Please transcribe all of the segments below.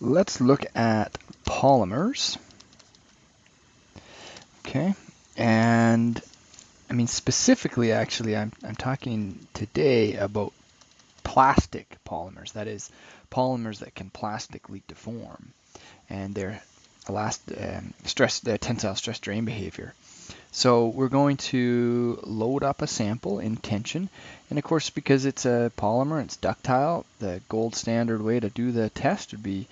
let's look at polymers. Okay, and I mean specifically, actually, I'm, I'm talking today about plastic polymers. That is, polymers that can plastically deform, and their elast um, stress, their tensile stress strain behavior. So we're going to load up a sample in tension. And of course, because it's a polymer, it's ductile, the gold standard way to do the test would be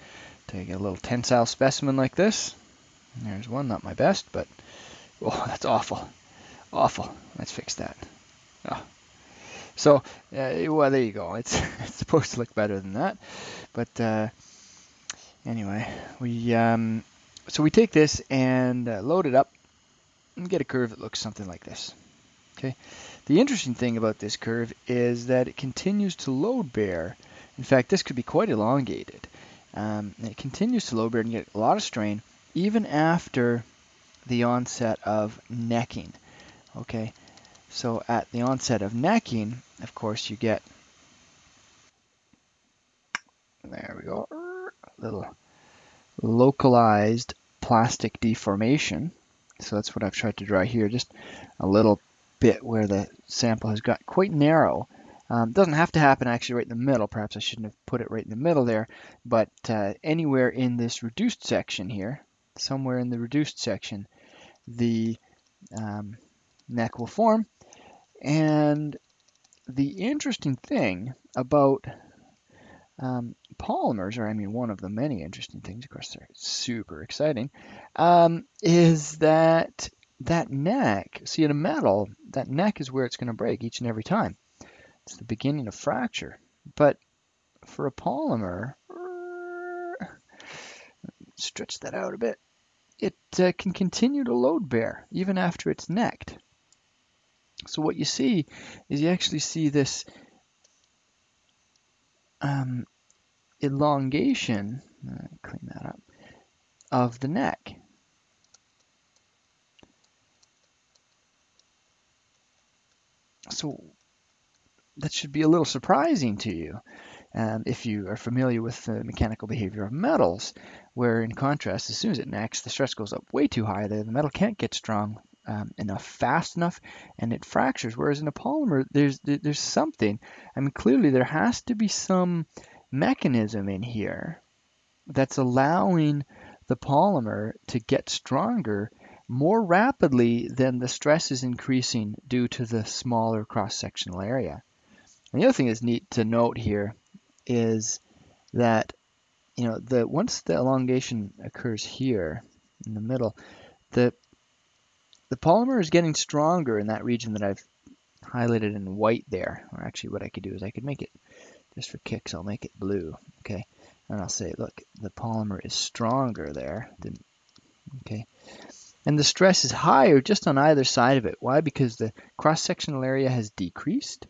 take a little tensile specimen like this. There's one, not my best, but oh, that's awful. Awful. Let's fix that. Oh. So, uh, well, there you go. It's, it's supposed to look better than that. But uh, anyway, we um, so we take this and uh, load it up and get a curve that looks something like this. Okay. The interesting thing about this curve is that it continues to load bear. In fact, this could be quite elongated. Um, it continues to load bear and get a lot of strain even after the onset of necking. Okay, so at the onset of necking, of course, you get there we go, little localized plastic deformation. So that's what I've tried to draw here, just a little bit where the sample has got quite narrow. Um, doesn't have to happen actually right in the middle. Perhaps I shouldn't have put it right in the middle there, but uh, anywhere in this reduced section here, somewhere in the reduced section, the um, neck will form. And the interesting thing about um, polymers, or I mean one of the many interesting things, of course they're super exciting, um, is that that neck, see in a metal, that neck is where it's going to break each and every time. It's the beginning of fracture. But for a polymer, stretch that out a bit, it uh, can continue to load bear even after it's necked. So what you see is you actually see this um, elongation, uh, clean that up, of the neck. So that should be a little surprising to you um, if you are familiar with the mechanical behavior of metals, where in contrast, as soon as it necks, the stress goes up way too high. The, the metal can't get strong um, enough fast enough and it fractures. Whereas in a polymer, there's there's something. I mean, clearly there has to be some mechanism in here that's allowing the polymer to get stronger more rapidly than the stress is increasing due to the smaller cross-sectional area. And the other thing that's neat to note here is that you know the once the elongation occurs here in the middle, the the polymer is getting stronger in that region that I've highlighted in white there. Or actually what I could do is I could make it, just for kicks, I'll make it blue, okay? And I'll say, look, the polymer is stronger there. Than, okay. And the stress is higher just on either side of it. Why? Because the cross-sectional area has decreased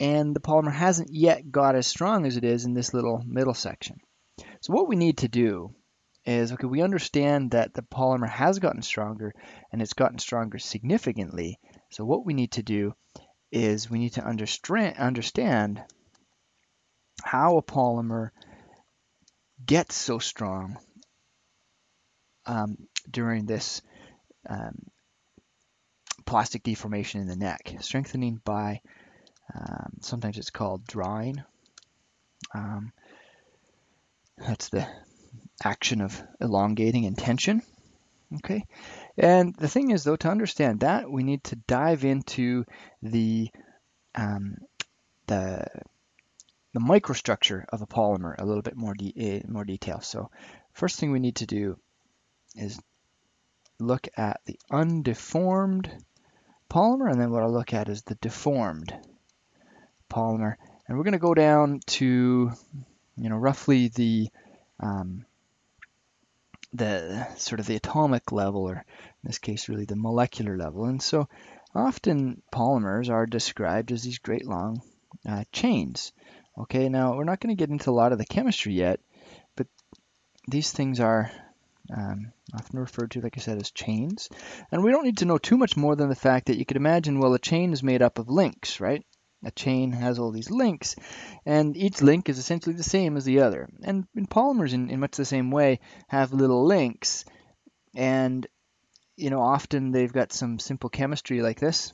and the polymer hasn't yet got as strong as it is in this little middle section. So what we need to do is, okay, we understand that the polymer has gotten stronger and it's gotten stronger significantly. So what we need to do is we need to understand how a polymer gets so strong um, during this um, plastic deformation in the neck, strengthening by, um, sometimes it's called drawing. Um, that's the action of elongating and tension. Okay, and the thing is though, to understand that, we need to dive into the um, the the microstructure of a polymer a little bit more de uh, more detail. So first thing we need to do is look at the undeformed polymer, and then what I'll look at is the deformed polymer. And we're going to go down to, you know, roughly the um, the sort of the atomic level, or in this case, really the molecular level. And so often polymers are described as these great long uh, chains. Okay, now we're not going to get into a lot of the chemistry yet, but these things are um, often referred to, like I said, as chains. And we don't need to know too much more than the fact that you could imagine, well, a chain is made up of links, right? A chain has all these links, and each link is essentially the same as the other. And in polymers, in, in much the same way, have little links, and you know often they've got some simple chemistry like this.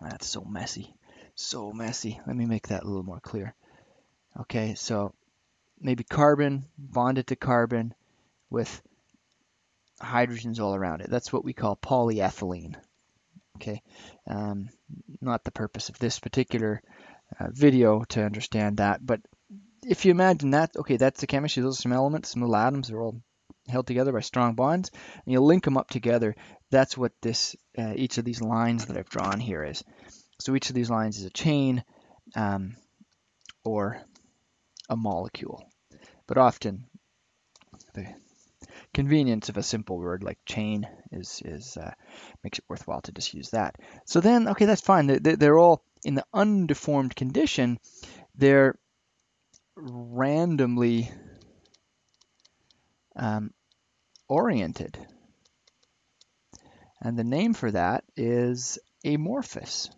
That's so messy, so messy. Let me make that a little more clear. Okay, so maybe carbon bonded to carbon with hydrogens all around it. That's what we call polyethylene. Okay, um, not the purpose of this particular uh, video to understand that, but if you imagine that, okay, that's the chemistry. Those are some elements, some little atoms. They're all held together by strong bonds, and you link them up together. That's what this uh, each of these lines that I've drawn here is. So each of these lines is a chain um, or a molecule. But often the convenience of a simple word like chain is, is uh, makes it worthwhile to just use that. So then, okay, that's fine. They're, they're all in the undeformed condition. They're randomly um, oriented. And the name for that is amorphous.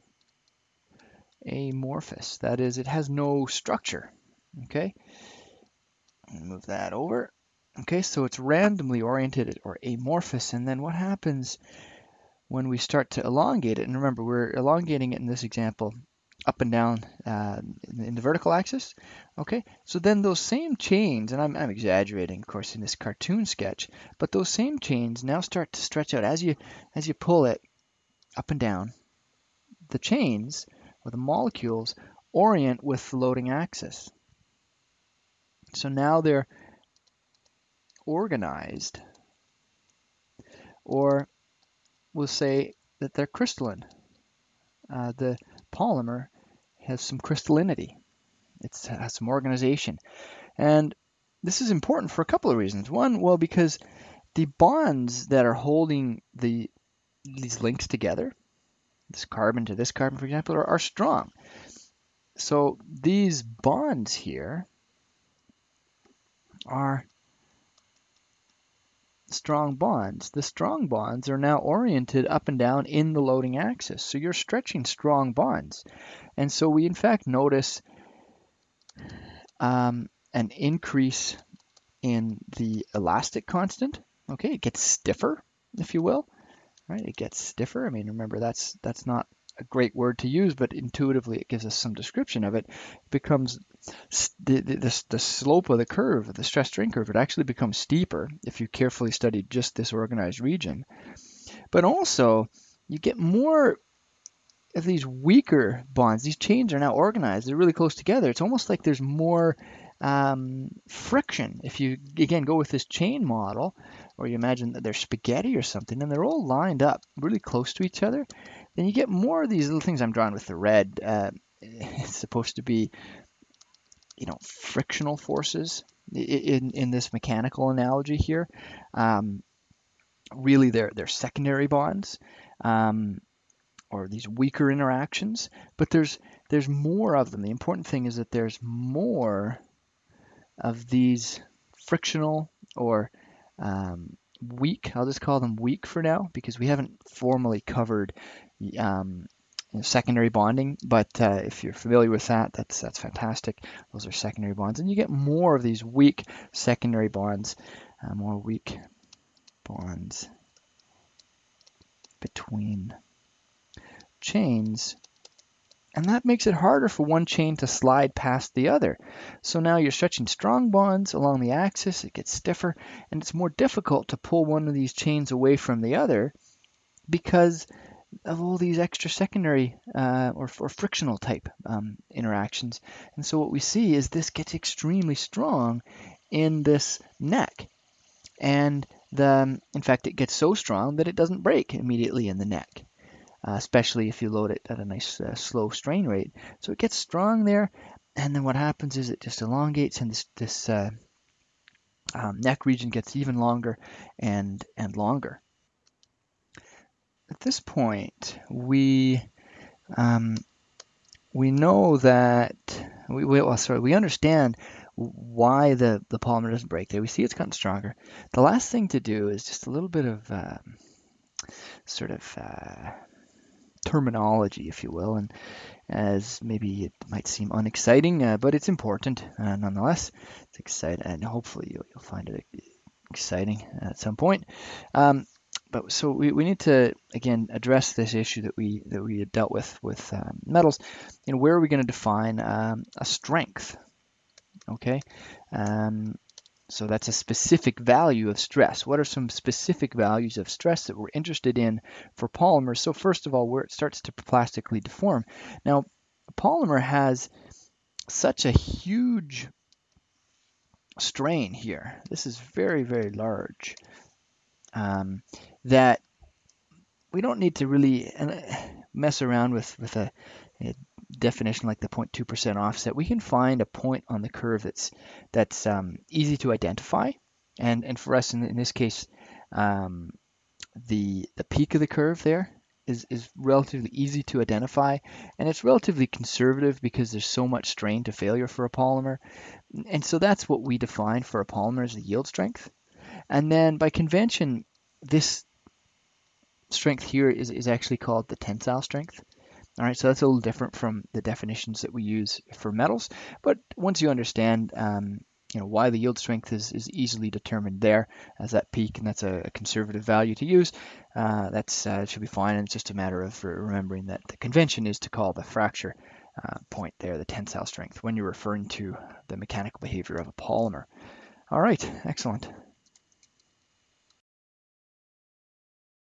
Amorphous. That is, it has no structure. Okay. Move that over. Okay, so it's randomly oriented or amorphous. And then what happens when we start to elongate it? And remember, we're elongating it in this example up and down uh, in the vertical axis. Okay, so then those same chains, and I'm, I'm, exaggerating, of course, in this cartoon sketch, but those same chains now start to stretch out as you as you pull it up and down. The chains or the molecules orient with the loading axis. So now they're organized, or we'll say that they're crystalline. Uh, the polymer has some crystallinity. It has some organization. And this is important for a couple of reasons. One, well, because the bonds that are holding the these links together, this carbon to this carbon, for example, are, are strong. So these bonds here are strong bonds. The strong bonds are now oriented up and down in the loading axis. So you're stretching strong bonds. And so we in fact notice um, an increase in the elastic constant. Okay, it gets stiffer, if you will. Right, it gets stiffer. I mean, remember that's that's not a great word to use, but intuitively it gives us some description of it. It becomes the, the, the slope of the curve, the stress strain curve, it actually becomes steeper if you carefully study just this organized region. But also, you get more these weaker bonds. These chains are now organized. They're really close together. It's almost like there's more um, friction. If you, again, go with this chain model, or you imagine that they're spaghetti or something, and they're all lined up really close to each other, then you get more of these little things I'm drawing with the red. Uh, it's supposed to be, you know, frictional forces in, in this mechanical analogy here. Um, really, they're, they're secondary bonds. Um, or these weaker interactions, but there's there's more of them. The important thing is that there's more of these frictional or um, weak, I'll just call them weak for now because we haven't formally covered um, secondary bonding, but uh, if you're familiar with that, that's that's fantastic. Those are secondary bonds, and you get more of these weak secondary bonds, uh, more weak bonds between chains and that makes it harder for one chain to slide past the other. So now you're stretching strong bonds along the axis, it gets stiffer, and it's more difficult to pull one of these chains away from the other because of all these extra secondary uh, or, or, frictional type um, interactions. And so what we see is this gets extremely strong in this neck. And the, in fact, it gets so strong that it doesn't break immediately in the neck uh, especially if you load it at a nice uh, slow strain rate. So it gets strong there, and then what happens is it just elongates, and this, this uh, um, neck region gets even longer and and longer. At this point, we um, we know that we, we well, sorry, we understand why the, the polymer doesn't break there. We see it's gotten stronger. The last thing to do is just a little bit of um, sort of uh, terminology, if you will. And as maybe it might seem unexciting, uh, but it's important uh, nonetheless. It's exciting, and hopefully you'll, you'll find it exciting at some point. Um, but so we, we need to again address this issue that we that we had dealt with with um, metals. You know, where are we going to define um, a strength? Okay, um, so that's a specific value of stress. What are some specific values of stress that we're interested in for polymers? So first of all, where it starts to plastically deform. Now, polymer has such a huge strain here. This is very, very large um, that we don't need to really uh, mess around with, with a, a definition like the 0.2% offset. We can find a point on the curve that's, that's um, easy to identify. And, and for us, in, in this case, um, the, the peak of the curve there is, is relatively easy to identify and it's relatively conservative because there's so much strain to failure for a polymer. And so that's what we define for a polymer as the yield strength. And then by convention, this strength here is, is actually called the tensile strength. All right, so that's a little different from the definitions that we use for metals. But once you understand, um, you know, why the yield strength is, is easily determined there as that peak, and that's a, a conservative value to use, uh, that's uh, should be fine. And it's just a matter of remembering that the convention is to call the fracture uh, point there the tensile strength when you're referring to the mechanical behavior of a polymer. All right, excellent.